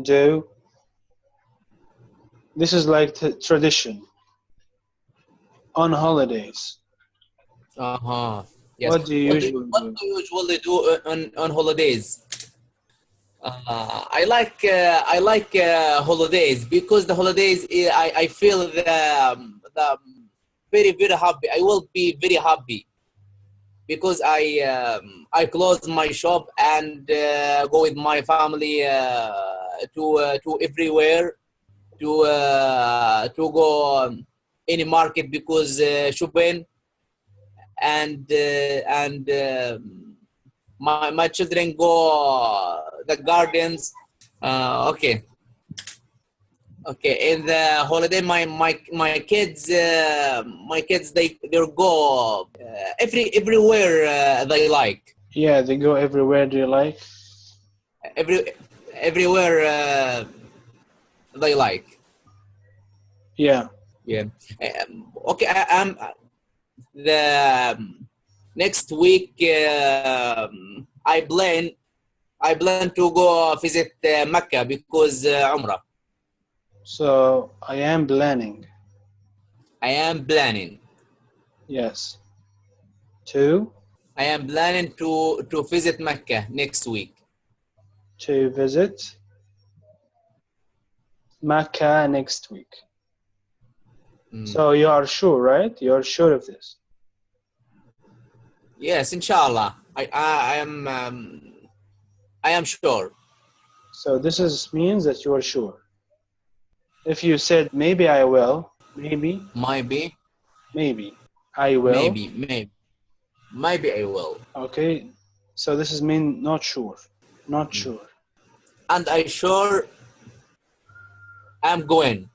do. This is like tradition. On holidays. Uh-huh. Yes. What do you what usually what do? do you usually do uh, on, on holidays? Uh, I like uh, I like uh, holidays because the holidays uh, I, I feel the, um, the very very happy. I will be very happy because I um, I close my shop and uh, go with my family uh, to uh, to everywhere to uh, to go um, any market because uh, shopping and uh, and um, my my children go the gardens. Uh, okay. Okay, in the holiday, my my my kids, uh, my kids, they they go uh, every everywhere uh, they like. Yeah, they go everywhere. they like? Every everywhere uh, they like. Yeah. Yeah. Um, okay. I, I'm the um, next week. um I plan. I plan to go visit uh, Mecca because uh, Umrah. So I am planning. I am planning. Yes. To I am planning to to visit Mecca next week. To visit Mecca next week. Mm. So you are sure, right? You are sure of this. yes, inshallah. I I, I am um, I am sure. So this is means that you are sure. If you said maybe I will, maybe, Maybe, maybe I will. maybe, maybe, maybe I will. Okay. So this is mean not sure. Not Mm. sure. And I sure I'm going.